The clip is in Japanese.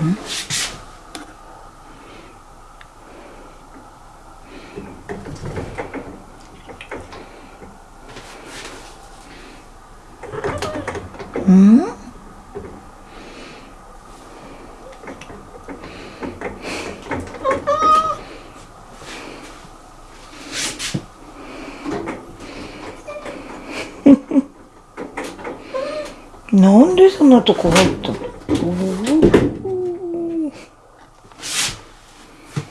うん。なんでそんなとこ入ったの？